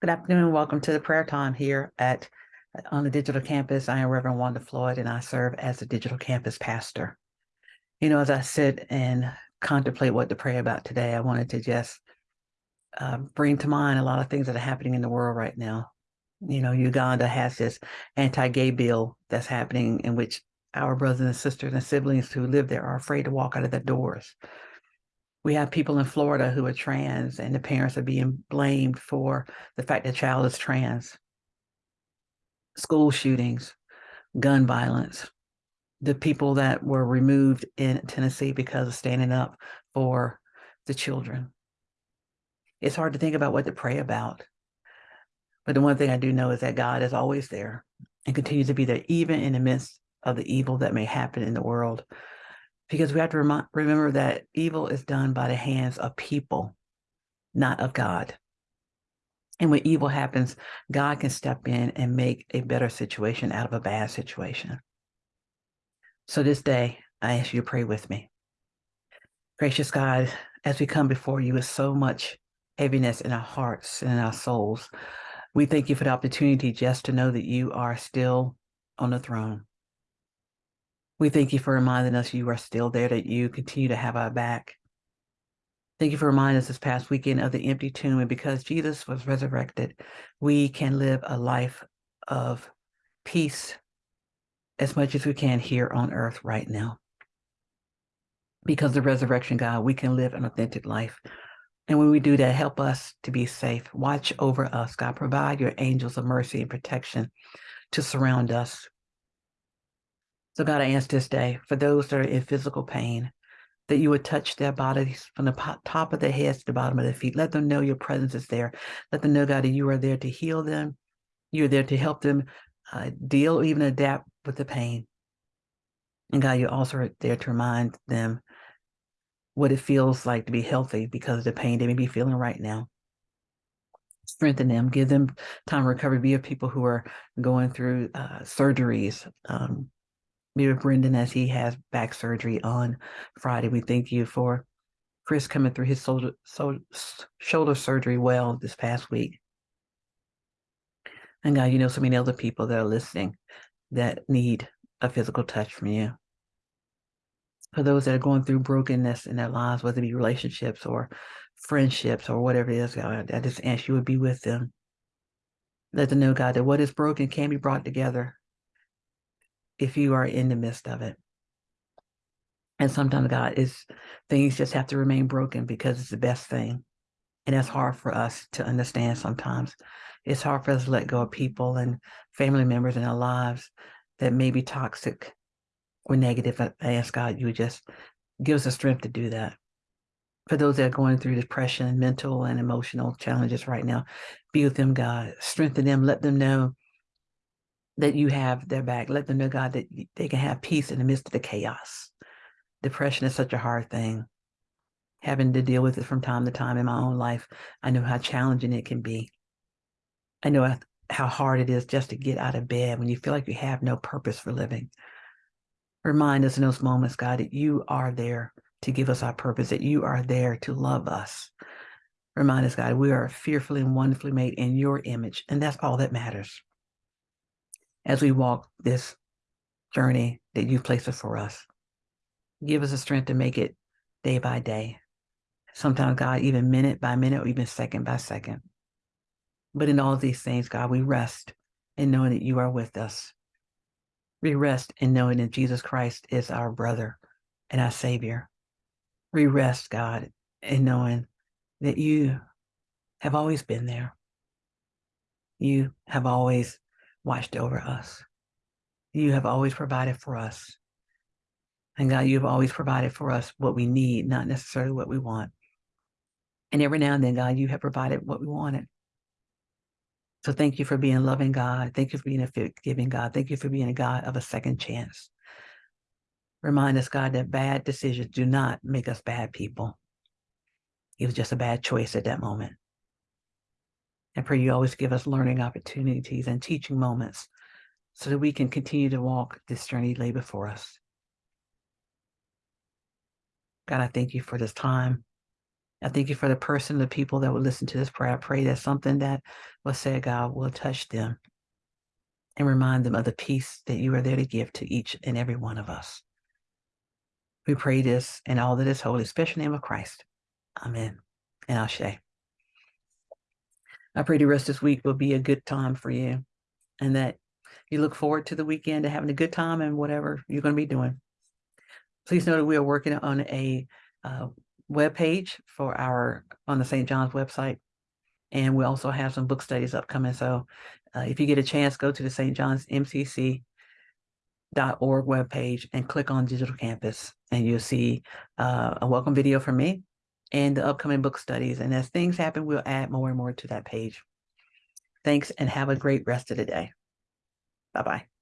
Good afternoon. and Welcome to the prayer time here at on the digital campus. I am Reverend Wanda Floyd and I serve as the digital campus pastor. You know, as I sit and contemplate what to pray about today, I wanted to just uh, bring to mind a lot of things that are happening in the world right now. You know, Uganda has this anti-gay bill that's happening in which our brothers and sisters and siblings who live there are afraid to walk out of their doors. We have people in Florida who are trans and the parents are being blamed for the fact that child is trans. School shootings, gun violence, the people that were removed in Tennessee because of standing up for the children. It's hard to think about what to pray about. But the one thing I do know is that God is always there and continues to be there, even in the midst of the evil that may happen in the world because we have to rem remember that evil is done by the hands of people, not of God. And when evil happens, God can step in and make a better situation out of a bad situation. So this day, I ask you to pray with me. Gracious God, as we come before you with so much heaviness in our hearts and in our souls, we thank you for the opportunity just to know that you are still on the throne. We thank you for reminding us you are still there, that you continue to have our back. Thank you for reminding us this past weekend of the empty tomb. And because Jesus was resurrected, we can live a life of peace as much as we can here on earth right now. Because the resurrection, God, we can live an authentic life. And when we do that, help us to be safe. Watch over us, God. Provide your angels of mercy and protection to surround us. So God, I ask this day for those that are in physical pain, that you would touch their bodies from the top of their heads to the bottom of their feet. Let them know your presence is there. Let them know, God, that you are there to heal them. You're there to help them uh, deal, even adapt with the pain. And God, you're also there to remind them what it feels like to be healthy because of the pain they may be feeling right now. Strengthen them, give them time to recovery. Be of people who are going through uh, surgeries, um, with Brendan as he has back surgery on Friday. We thank you for Chris coming through his shoulder, shoulder surgery well this past week. And God, you know so many other people that are listening that need a physical touch from you. For those that are going through brokenness in their lives, whether it be relationships or friendships or whatever it is, God, I just ask you would be with them. Let them know, God, that what is broken can be brought together if you are in the midst of it. And sometimes God is things just have to remain broken because it's the best thing. And that's hard for us to understand sometimes. It's hard for us to let go of people and family members in our lives that may be toxic or negative. I ask God, you just give us the strength to do that. For those that are going through depression, mental and emotional challenges right now, be with them, God. Strengthen them. Let them know that you have their back. Let them know, God, that they can have peace in the midst of the chaos. Depression is such a hard thing. Having to deal with it from time to time in my own life, I know how challenging it can be. I know how hard it is just to get out of bed when you feel like you have no purpose for living. Remind us in those moments, God, that you are there to give us our purpose, that you are there to love us. Remind us, God, we are fearfully and wonderfully made in your image, and that's all that matters as we walk this journey that you've placed for us. Give us the strength to make it day by day. Sometimes, God, even minute by minute or even second by second. But in all these things, God, we rest in knowing that you are with us. We rest in knowing that Jesus Christ is our brother and our savior. We rest, God, in knowing that you have always been there. You have always watched over us. You have always provided for us. And God, you've always provided for us what we need, not necessarily what we want. And every now and then, God, you have provided what we wanted. So thank you for being loving God. Thank you for being a forgiving God. Thank you for being a God of a second chance. Remind us, God, that bad decisions do not make us bad people. It was just a bad choice at that moment. I pray you always give us learning opportunities and teaching moments so that we can continue to walk this journey lay before us. God, I thank you for this time. I thank you for the person, the people that would listen to this prayer. I pray that something that was said, God, will touch them and remind them of the peace that you are there to give to each and every one of us. We pray this in all that is holy, special name of Christ. Amen. And Ashe. I pray the rest of this week will be a good time for you and that you look forward to the weekend to having a good time and whatever you're going to be doing. Please know that we are working on a uh, web page for our on the St. John's website. And we also have some book studies upcoming. So uh, if you get a chance, go to the St. John's MCC org webpage and click on digital campus and you'll see uh, a welcome video from me and the upcoming book studies and as things happen we'll add more and more to that page. Thanks and have a great rest of the day. Bye bye